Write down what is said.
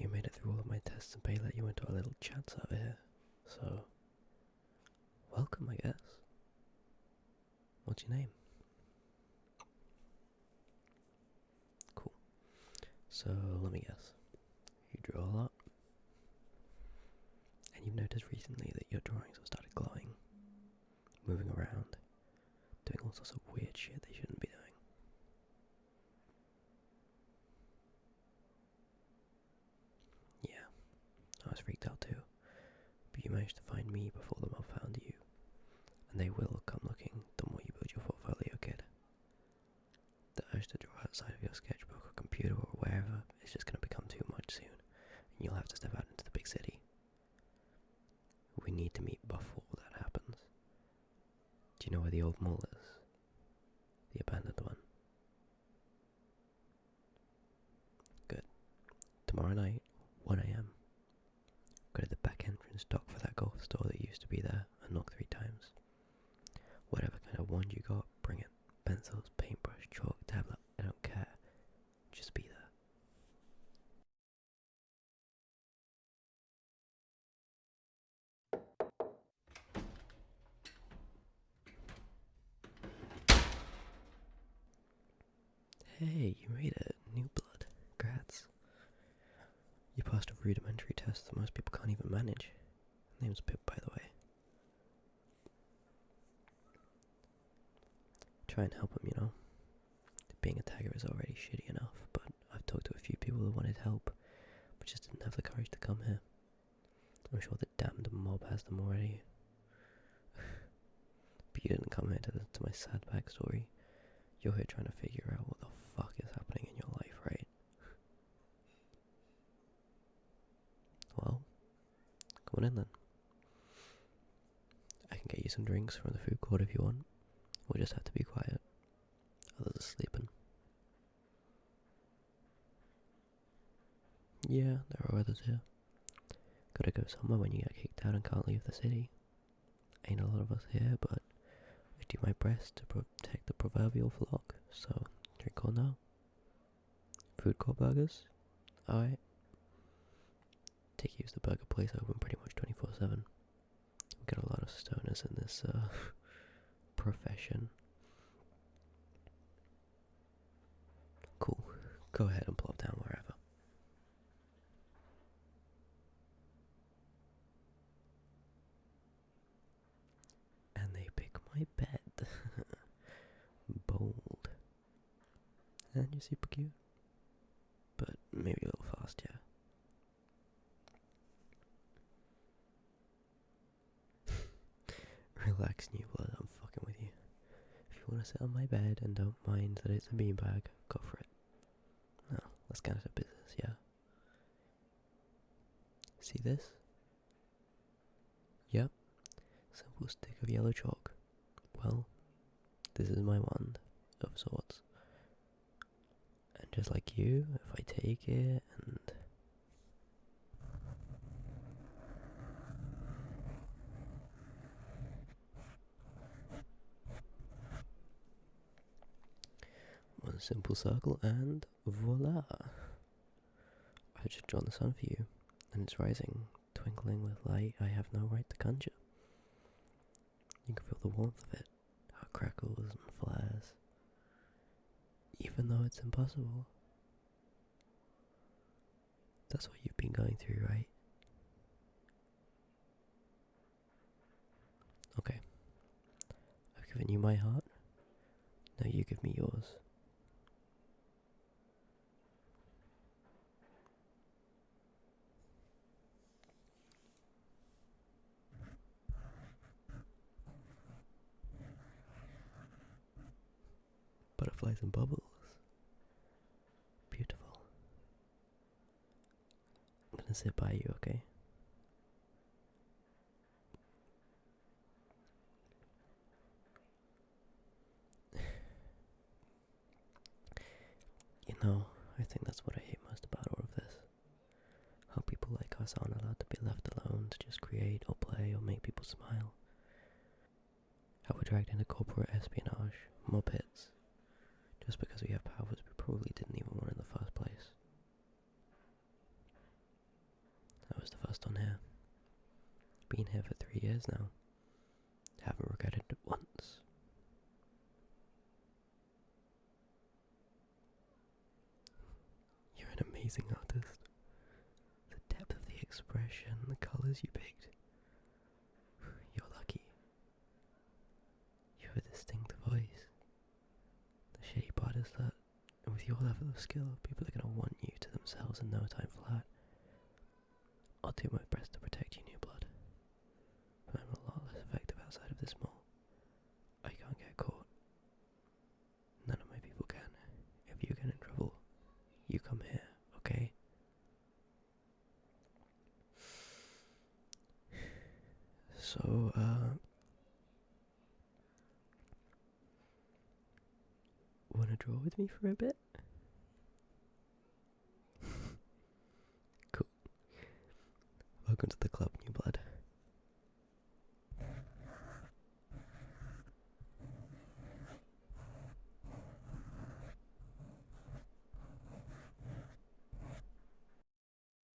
you made it through all of my tests and Bay let you into our little chat server here. So, welcome, I guess. What's your name? Cool. So, let me guess. You draw a lot? And you've noticed recently that your drawings have started glowing, moving around, doing all sorts of weird shit they shouldn't be doing. Yeah, I freaked out too. But you managed to find me before the mob found you. And they will come looking the more you build your portfolio, kid. The urge to draw outside of your sketchbook or computer or wherever is just going to become too much soon, and you'll have to step out into the big city. We need to meet before that happens. Do you know where the old mall is? The abandoned one. Good. Tomorrow night, 1am. Go to the back entrance dock for that golf store that used to be there and knock three times. Whatever kind of wand you got, bring it. Pencils, paintbrush, chalk, tablet, I don't care. Just be there. Hey, you made it. New blood. Grats. You passed a rudimentary test that most people can't even manage. Name's Pip, by the way. Try and help him, you know. Being a tagger is already shitty enough, but I've talked to a few people who wanted help, but just didn't have the courage to come here. I'm sure the damned mob has them already. but you didn't come here to, to my sad backstory. You're here trying to figure out what the fuck is happening in your life, right? Well, come on in then. Get you some drinks from the food court if you want. We'll just have to be quiet. Others are sleeping. Yeah, there are others here. Gotta go somewhere when you get kicked out and can't leave the city. Ain't a lot of us here, but I do my best to protect the proverbial flock, so drink on now. Food court burgers? Alright. Take use the burger place open pretty much 24 7. We get a lot of stoners in this uh, profession. Cool. Go ahead and plop down wherever. And they pick my bed. Bold. And you're super cute. But maybe a little fast, yeah. Relax, blood, I'm fucking with you. If you want to sit on my bed and don't mind that it's a beanbag, go for it. Now, let's get into business, yeah? See this? Yep. Simple stick of yellow chalk. Well, this is my wand, of sorts. And just like you, if I take it and simple circle and voila! I've just drawn the sun for you, and it's rising, twinkling with light I have no right to conjure. You can feel the warmth of it, how it crackles and flares, even though it's impossible. That's what you've been going through, right? Okay. I've given you my heart. Now you give me yours. Butterflies and bubbles. Beautiful. I'm gonna sit by you, okay? You know, I think that's what I hate most about all of this. How people like us aren't allowed to be left alone to just create or play or make people smile. How we're dragged into corporate espionage, mob hits, just because we have powers we probably didn't even want in the first place. I was the first on here. Been here for three years now. Haven't regretted it once. You're an amazing artist. The depth of the expression, the colours you picked. You're lucky. You have a distinct voice. The shape artist that, with your level of skill, people are going to want you to themselves in no time flat. I'll do my best to protect you, New Blood. But I'm a lot less effective outside of this mall. I can't get caught. None of my people can. If you get in trouble, you come here, okay? So, uh. Wanna draw with me for a bit? cool. Welcome to the club.